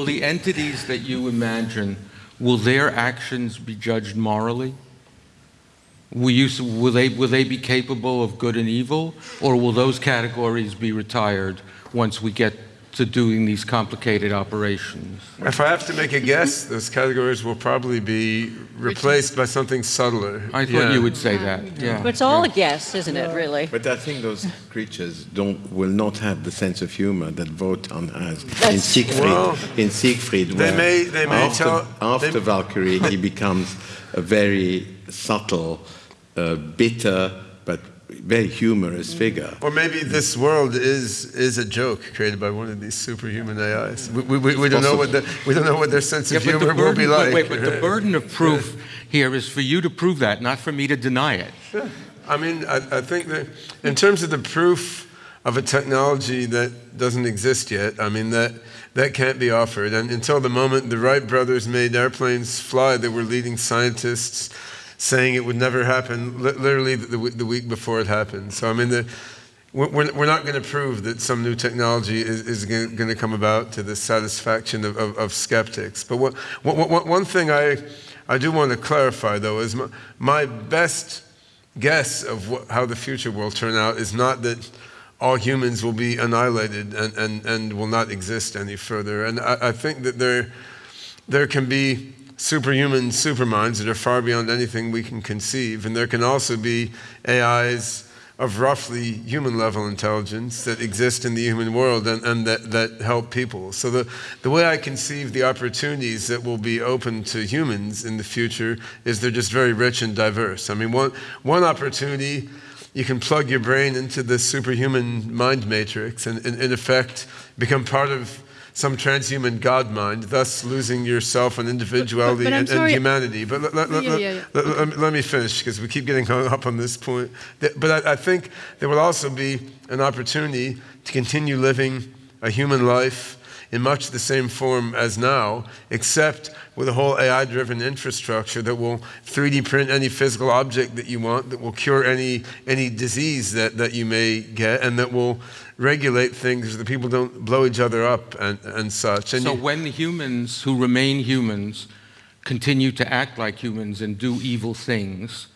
will the entities that you imagine, will their actions be judged morally? Will, you, will, they, will they be capable of good and evil, or will those categories be retired once we get to doing these complicated operations? If I have to make a guess, those categories will probably be replaced by something subtler. I thought yeah. you would say that. Yeah. But it's all yeah. a guess, isn't it, really? But I think those creatures don't will not have the sense of humor that Wotan has That's in Siegfried. Well, in Siegfried, they may, they may after, tell, after they, Valkyrie, he becomes a very subtle, uh, bitter, but very humorous figure. Or maybe this world is is a joke created by one of these superhuman AIs. We, we, we don't know what the, we don't know what their sense of yeah, humor burden, will be like. Wait, but the burden of proof here is for you to prove that, not for me to deny it. Yeah. I mean, I, I think that in terms of the proof of a technology that doesn't exist yet, I mean that that can't be offered. And until the moment the Wright brothers made airplanes fly, they were leading scientists saying it would never happen, literally the, the week before it happened. So I mean, the, we're, we're not going to prove that some new technology is, is going to come about to the satisfaction of, of, of skeptics. But what, what, one thing I, I do want to clarify, though, is my, my best guess of what, how the future will turn out is not that all humans will be annihilated and, and, and will not exist any further. And I, I think that there, there can be superhuman superminds that are far beyond anything we can conceive. And there can also be AIs of roughly human level intelligence that exist in the human world and, and that, that help people. So the, the way I conceive the opportunities that will be open to humans in the future is they're just very rich and diverse. I mean, one, one opportunity, you can plug your brain into the superhuman mind matrix and, in, in effect, become part of some transhuman God mind, thus losing yourself and individuality but, but, but and, and, humanity. But let, let, yeah, yeah, yeah. let, let me finish because we keep getting hung up on this point. But I, I think there will also be an opportunity to continue living a human life in much the same form as now, except with a whole AI driven infrastructure that will 3D print any physical object that you want, that will cure any, any disease that, that you may get, and that will regulate things so that people don't blow each other up and, and such. And so, you, when humans who remain humans continue to act like humans and do evil things,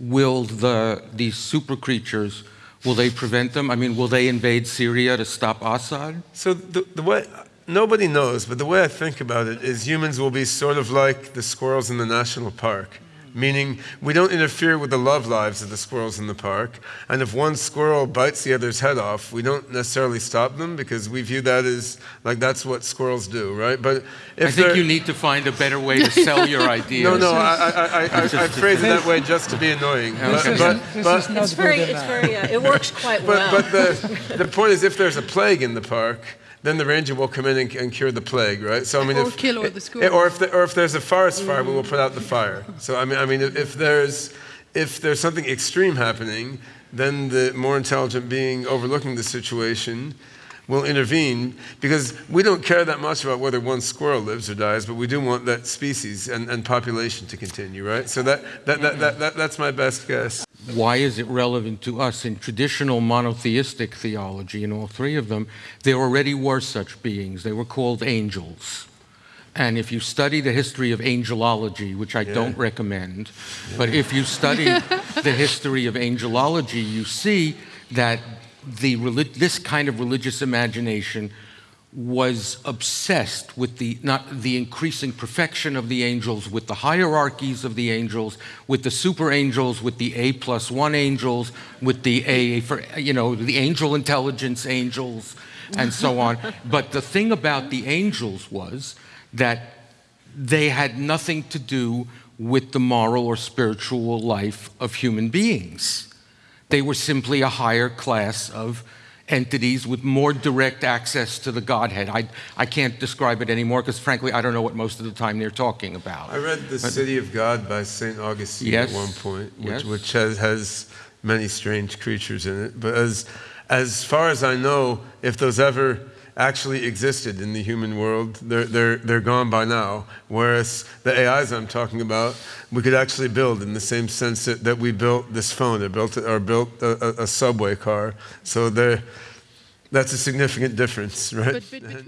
will the, these super creatures Will they prevent them? I mean, will they invade Syria to stop Assad? So the, the way nobody knows, but the way I think about it is humans will be sort of like the squirrels in the national park meaning we don't interfere with the love lives of the squirrels in the park. And if one squirrel bites the other's head off, we don't necessarily stop them because we view that as like that's what squirrels do, right? But I think you need to find a better way to sell your ideas. No, no, I, I, I, I, I phrase it that way just to be annoying. But, but, but it's very, it's very, uh, it works quite well. But the, the point is, if there's a plague in the park, then the ranger will come in and, and cure the plague, right? So I mean, or if, kill all the schools. Or if, the, or if there's a forest fire, we will put out the mm-hmm. fire. So I mean, I mean, if there's if there's something extreme happening, then the more intelligent being overlooking the situation will intervene because we don't care that much about whether one squirrel lives or dies, but we do want that species and, and population to continue, right? So that, that, that, mm-hmm. that, that, that's my best guess. Why is it relevant to us? In traditional monotheistic theology, in all three of them, there already were such beings. They were called angels. And if you study the history of angelology, which I yeah. don't recommend, yeah. but if you study the history of angelology, you see that the, this kind of religious imagination was obsessed with the, not the increasing perfection of the angels, with the hierarchies of the angels, with the super angels, with the A plus one angels, with the A for, you know, the angel intelligence angels, and so on. but the thing about the angels was that they had nothing to do with the moral or spiritual life of human beings. They were simply a higher class of entities with more direct access to the Godhead. I, I can't describe it anymore because, frankly, I don't know what most of the time they're talking about. I read The but, City of God by St. Augustine yes, at one point, which, yes. which has, has many strange creatures in it. But as, as far as I know, if those ever actually existed in the human world, they're, they're, they're gone by now. Whereas the AIs I'm talking about, we could actually build in the same sense that, that we built this phone or built, or built a, a, subway car. So there that's a significant difference, right? But, but